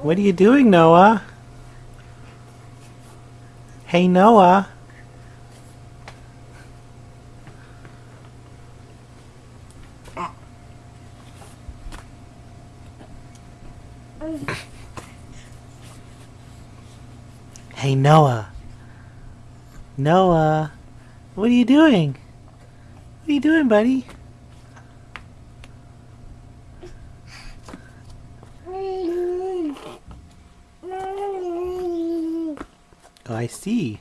What are you doing, Noah? Hey, Noah. Hey, Noah. Noah. What are you doing? What are you doing, buddy? I see.